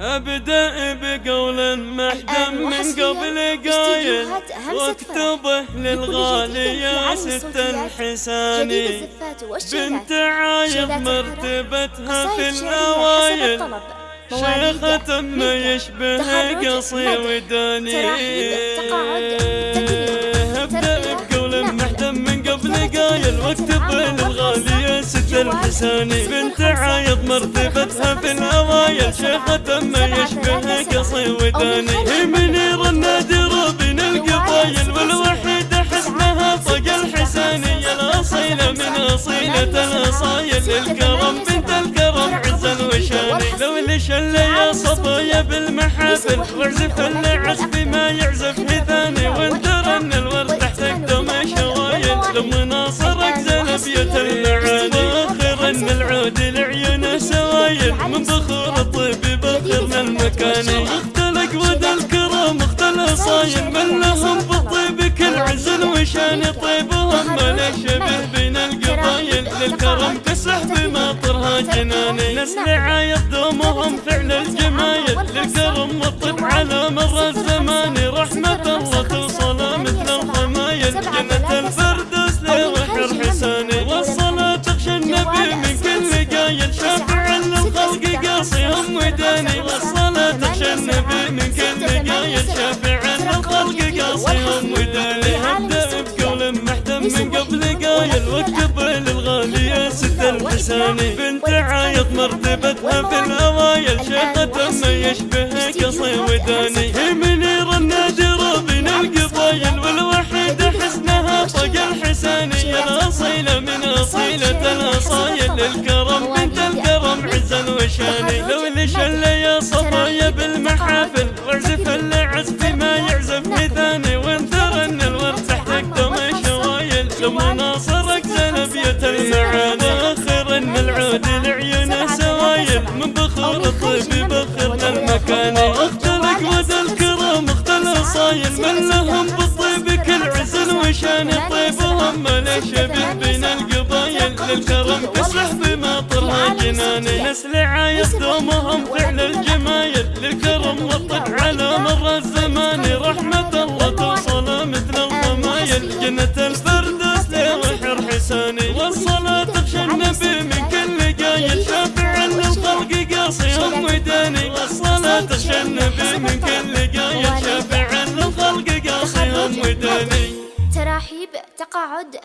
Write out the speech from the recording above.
أبدأ بقول محدم من قبل قايل وأكتبه للغالية ست الحساني. بنت عايض مرتبتها في الأوائل. شيخة ما يشبه قصي وداني. ابدا الحساني بنت عايض مرتبتها في الاوائل شيخة ما يشبه قصي وداني. هي منير النادر بين القبايل والوحيدة حسنها طق الحسانية. الأصيلة من أصيلة الأصايل. الكرم بنت الكرم عزا وشاني لو اللي يا صبايا بالمحافل. واعزف العزف ما يعزف ثاني وانتر ان الورد تحت قدم شوايل. لما ناصرك زنبية المعاني سوايل من بخور الطيب بخرنا المكاني اختلق ود الكرم اختل صايل من لهم بالطيب كل عزل وشان. طيبهم ما شبه بين القبايل للكرم تسح بمطرها جناني نسل عايض دومهم فعل الجمايل للكرم والطب على مر الزمان. رحمة الله توصل مثل الخمايل جنة الفردوس لوحر حساني والصلاة تخشى النبي من كل قايل. شافع للخلق والصلاة تخشى النبي من كل قايل شافع للخلق قاصيهم وداني ابدأ بقول محتم من قبل قايل واكتب للغالية ست الحساني بنت عايض مرتبتها في الاوائل شيخة ما يشبه قصي وداني. الاصيلة من اصيلة الاصايل الكرم بنت الكرم عزا وشاني لو اللي يا صبايا بالمحافل واعزف العزف ما يعزف ثاني وانثر إن الورد تحت قدم شوايل. لما ناصرك زنبية المعاني آخر إن العود لعيونه سوايل. من بخور الطيب بخرنا المكاني أختلق ود الكرم اختل صايل. من لهم ما شبه بين القبايل للكرم تسلح بمطرها جناني. نسل عايز دومهم فعل الجمايل للكرم والطب على مر الزمان. رحمة الله توصل مثل الخمايل جنة الفردوس لوحر حساني. والصلاة تخشى النبي من كل قايل. شافع للخلق قاصيهم وداني. والصلاة تخشى النبي من كل قايل. شافع للخلق قاصيهم وداني. تقاعد